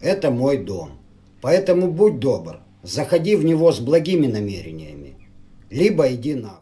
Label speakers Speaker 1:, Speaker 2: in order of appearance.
Speaker 1: Это мой дом. Поэтому будь добр, заходи в него с благими намерениями. Либо иди нахуй.